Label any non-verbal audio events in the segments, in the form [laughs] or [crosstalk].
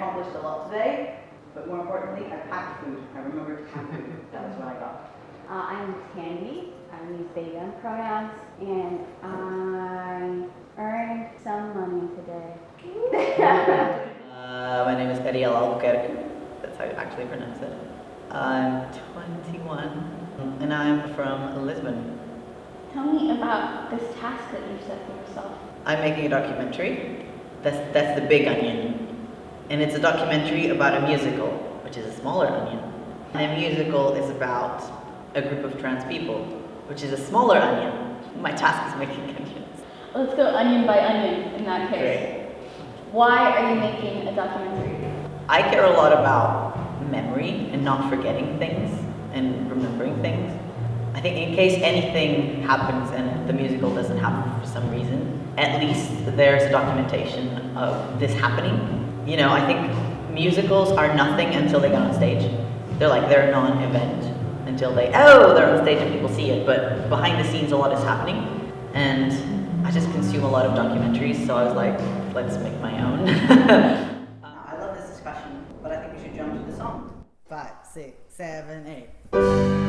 accomplished a lot today, but more importantly, I packed food. I remembered to pack food. [laughs] That was what I got. Uh, I'm Tandy. I use they them pronouns, and I earned some money today. [laughs] [laughs] Uh, my name is Ariel Albuquerque. That's how you actually pronounce it. I'm 21 and I'm from Lisbon. Tell me about this task that you set for yourself. I'm making a documentary. That's, that's the big onion. And it's a documentary about a musical, which is a smaller onion. And a musical is about a group of trans people, which is a smaller onion. My task is making [laughs] onions. Let's go onion by onion in that case. Great. Why are you making a documentary? I care a lot about memory and not forgetting things and remembering things. I think in case anything happens and the musical doesn't happen for some reason, at least there's a documentation of this happening. You know, I think musicals are nothing until they get on stage. They're like, they're a non-event until they, oh, they're on stage and people see it, but behind the scenes a lot is happening. And I just consume a lot of documentaries, so I was like, let's make my own. [laughs] uh, I love this discussion, but I think we should jump to the song. Five, six, seven, eight.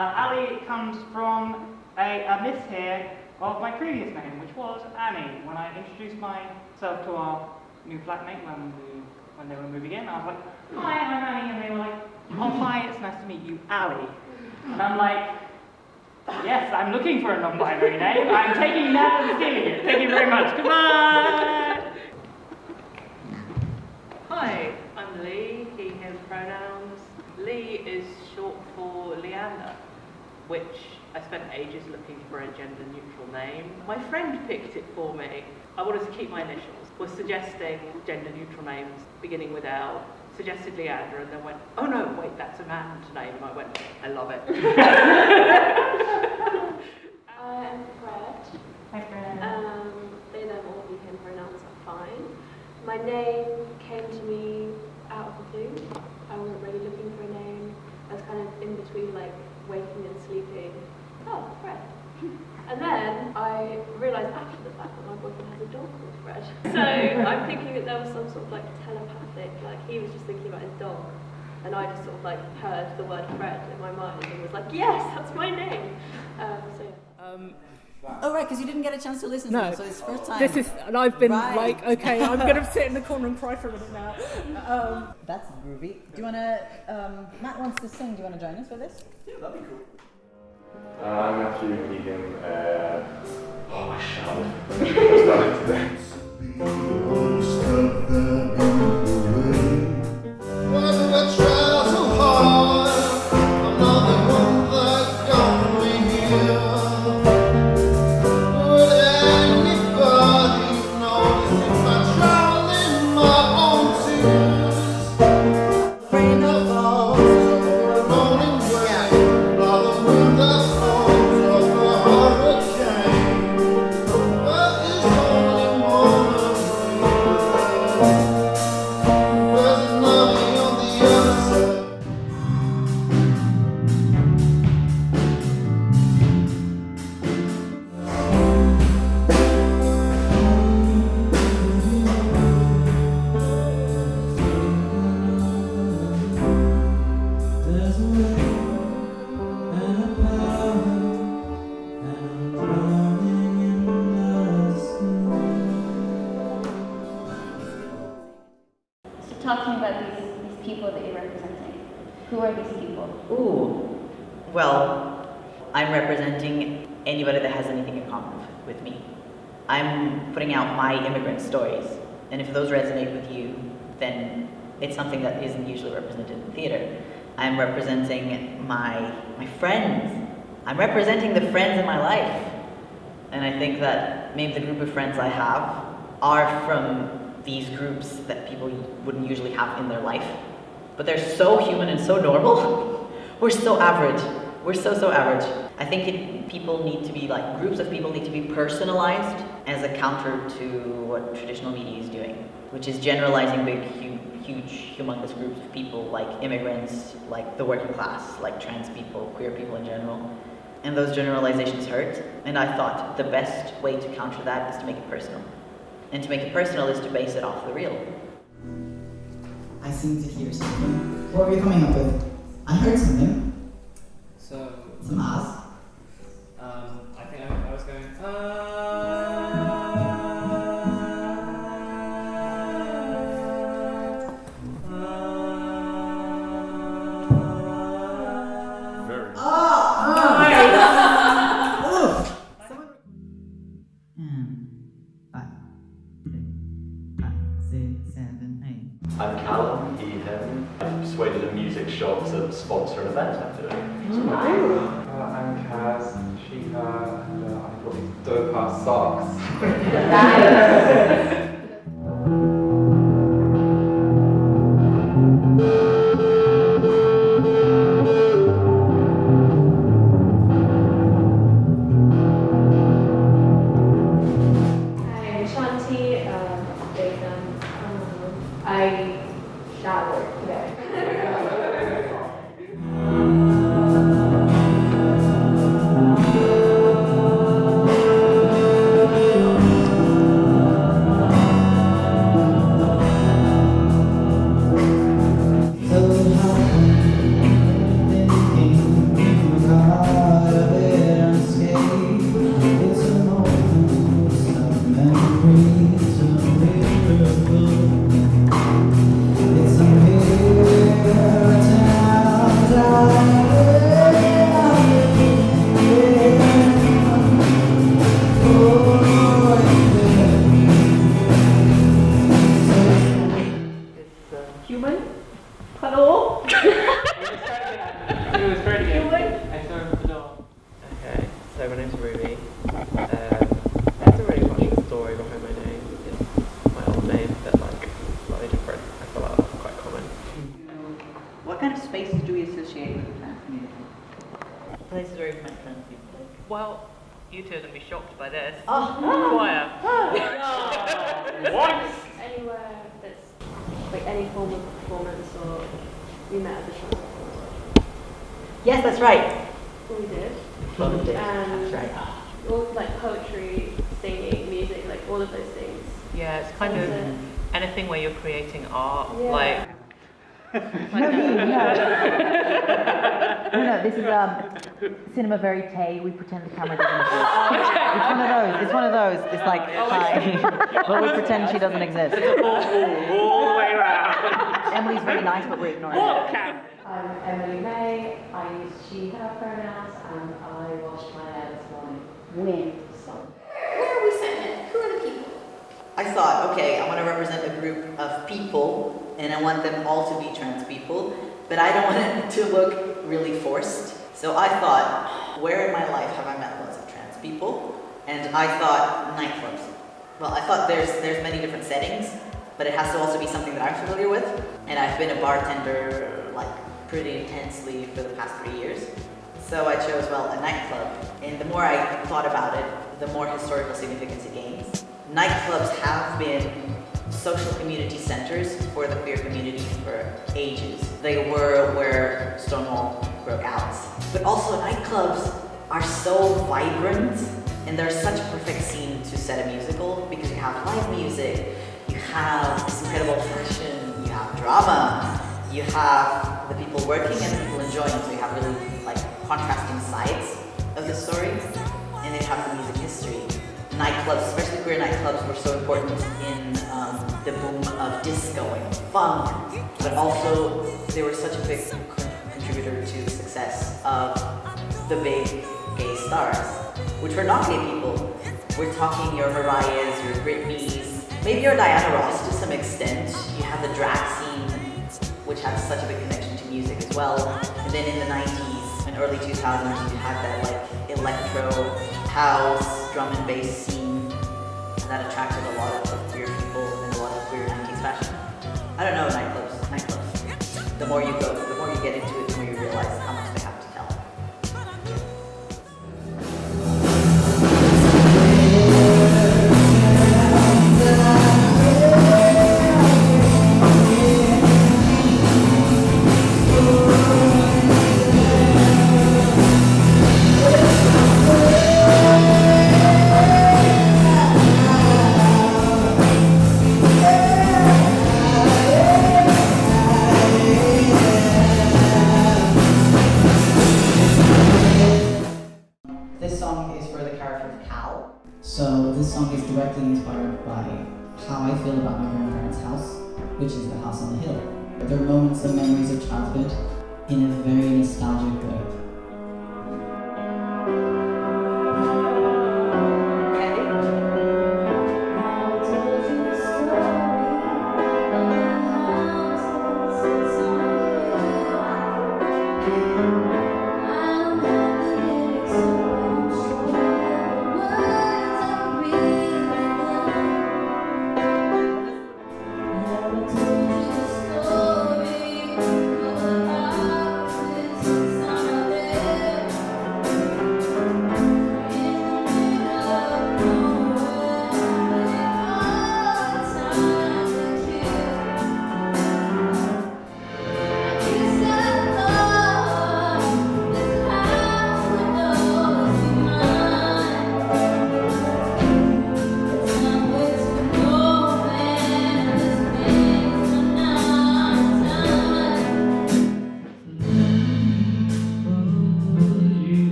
Uh, Ali comes from a, a miss here of my previous name, which was Annie. When I introduced myself to our new flatmate when we when they were moving in, I was like, "Hi, I'm Annie," and they were like, "Oh, hi, it's nice to meet you, Ali." And I'm like, "Yes, I'm looking for a non-binary name. I'm taking that and stealing it. Thank you very much. Goodbye." Hi, I'm Lee, he, him pronouns. Lee is short for Leander, which I spent ages looking for a gender neutral name. My friend picked it for me. I wanted to keep my initials. Was suggesting gender neutral names beginning with L. Suggested Leander and then went, oh no, wait, that's a man's name. And I went, I love it. [laughs] I'm Fred. Hi, friend. Um, they, them, all he, him pronouns are fine. My name came to me out of the blue. I wasn't really looking for a name. I was kind of in between like waking and sleeping. Oh, Fred. And then I realised after the fact that my boyfriend has a dog called Fred. So I'm thinking that there was some sort of like telepathic, like he was just thinking about his dog. And I just sort of like heard the word Fred in my mind and was like, yes, that's my name. Um, so yeah. Um, Oh right, because you didn't get a chance to listen No. to it, so it's first time. this is, and I've been Right. like, okay, I'm going to sit in the corner and cry for a minute now. Um, That's groovy. Do you wanna? Um, Matt wants to sing. Do you wanna join us for this? Yeah, that'd be cool. Uh, I'm Matthew Keegan. Uh, oh, my shower. I started today. Hurricane, I'm out my immigrant stories, and if those resonate with you, then it's something that isn't usually represented in theater. I'm representing my my friends. I'm representing the friends in my life, and I think that maybe the group of friends I have are from these groups that people wouldn't usually have in their life, but they're so human and so normal. [laughs] We're so average. We're so, so average. I think it, people need to be like, groups of people need to be personalized as a counter to what traditional media is doing, which is generalizing big, huge, humongous groups of people like immigrants, like the working class, like trans people, queer people in general. And those generalizations hurt. And I thought the best way to counter that is to make it personal. And to make it personal is to base it off the real. I seem to hear something. What were you coming up with? I heard something. So, Some ass. um, I think I, I was going, Very. Socks. I'm What kind of spaces do we associate with the trans community? Places where you've met trans people. Well, you two are going to be shocked by this. Oh. Choir. [laughs] [laughs] Anywhere that's like any form of performance or we met at the trans Yes, that's right. We did. Well, we did. And um, That's right. all like poetry, singing, music, like all of those things. Yeah, it's kind That's of anything where you're creating art. Yeah. Like, No, me, no. [laughs] no, no, [laughs] this is um, cinema verite. We pretend the camera doesn't exist. [laughs] It's one of those. It's one of those. It's like, hi. but we pretend she doesn't exist. all the way around. Emily's really nice, but we're ignoring her. I'm Emily May. I use she, her pronouns, and I washed my hair this morning. When? So. Where are we sending it? Who are the people? I thought, okay, I want to represent a group of people, and I want them all to be trans people, but I don't [laughs] want it to look really forced. So I thought, where in my life have I met lots of trans people? And I thought nightclubs. Well, I thought there's there's many different settings, but it has to also be something that I'm familiar with. And I've been a bartender like pretty intensely for the past three years. So I chose, well, a nightclub. And the more I thought about it, the more historical significance it gains. Nightclubs have been social community centers for the queer community for ages. They were where Stonewall broke out. But also nightclubs are so vibrant and they're such a perfect scene to set a musical because you have live music, you have this incredible fashion, you have drama, you have the people working and the people enjoying, so you have really like contrasting sides of the story, and then you have the music history. Nightclubs, especially queer nightclubs, were so important in um, the boom of disco and funk, but also they were such a big contributor to the success of the big gay stars, which were not gay people. We're talking your Mariahs, your Britneys, maybe your Diana Ross to some extent. You have the drag scene, which has such a big connection to music as well. And then in the 90s and early 2000s, you had that like electro, house, drum and bass scene that attracted a lot of queer people and a lot of queer 90s fashion. I don't know, nightclubs, nightclubs. The more you go, the more you get into it, the more you realize how much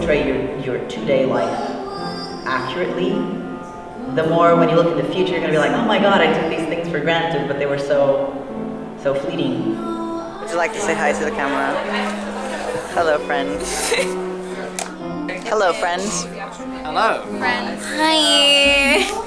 portray your, your two-day life accurately, the more when you look in the future, you're gonna be like, oh my god, I took these things for granted, but they were so, so fleeting. Would you like to say hi to the camera? Hello, friend. [laughs] Hello, friend. Hello. Friends. Hi.